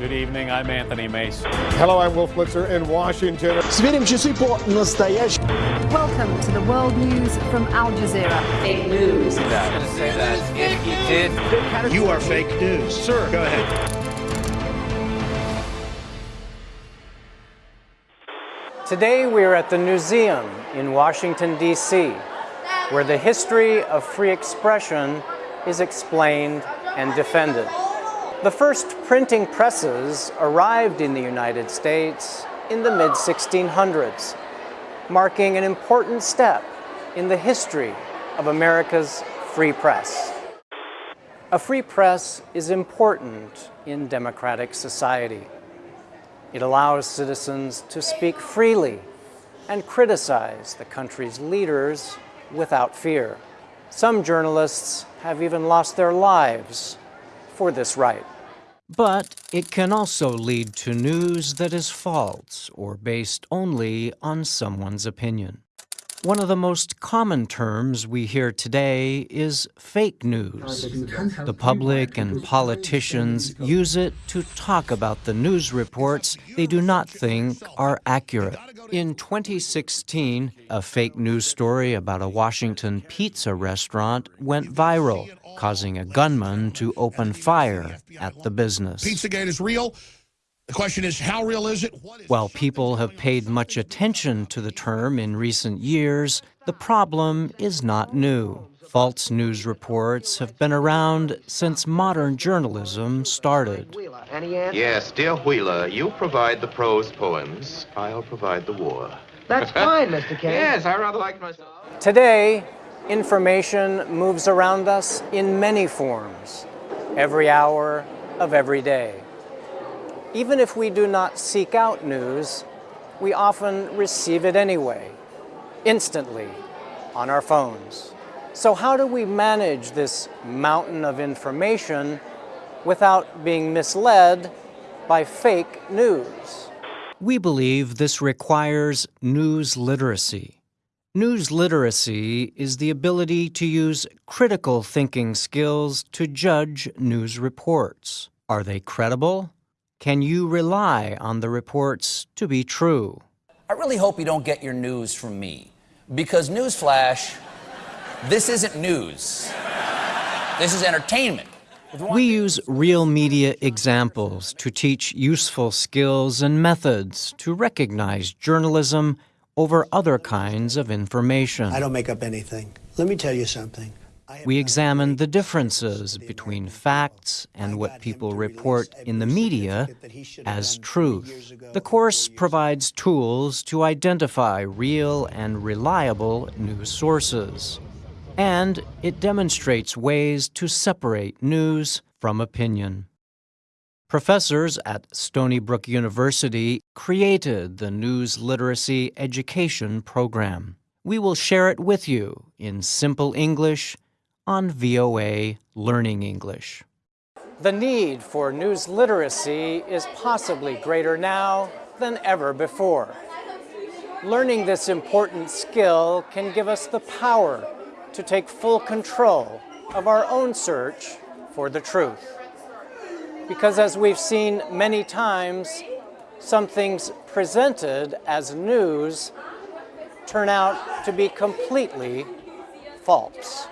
Good evening. I'm Anthony Mace. Hello, I'm Wolf Blitzer in Washington. Welcome to the world news from Al Jazeera. Fake news. I going to say that you did. You are fake news. Sir, go ahead. Today we're at the museum in Washington, D.C., where the history of free expression is explained and defended. The first printing presses arrived in the United States in the mid-1600s, marking an important step in the history of America's free press. A free press is important in democratic society. It allows citizens to speak freely and criticize the country's leaders without fear. Some journalists have even lost their lives for this right. But it can also lead to news that is false or based only on someone's opinion. One of the most common terms we hear today is fake news. The public and politicians use it to talk about the news reports they do not think are accurate. In 2016, a fake news story about a Washington pizza restaurant went viral, causing a gunman to open fire at the business. Pizzagate is real. The question is, how real is it? While people have paid much attention to the term in recent years, the problem is not new. False news reports have been around since modern journalism started. Yes, dear Wheeler, you provide the prose poems, I'll provide the war. That's fine, Mr. Kane. Yes, I rather like myself. Today, information moves around us in many forms, every hour of every day. Even if we do not seek out news, we often receive it anyway, instantly, on our phones. So how do we manage this mountain of information without being misled by fake news? We believe this requires news literacy. News literacy is the ability to use critical thinking skills to judge news reports. Are they credible? Can you rely on the reports to be true? I really hope you don't get your news from me. Because, newsflash, this isn't news. This is entertainment. We use real media examples to teach useful skills and methods to recognize journalism over other kinds of information. I don't make up anything. Let me tell you something. We examine the differences between facts and what people report in the media as truth. The course provides tools to identify real and reliable news sources. And it demonstrates ways to separate news from opinion. Professors at Stony Brook University created the News Literacy Education Program. We will share it with you in simple English on VOA Learning English. The need for news literacy is possibly greater now than ever before. Learning this important skill can give us the power to take full control of our own search for the truth. Because as we've seen many times, some things presented as news turn out to be completely false.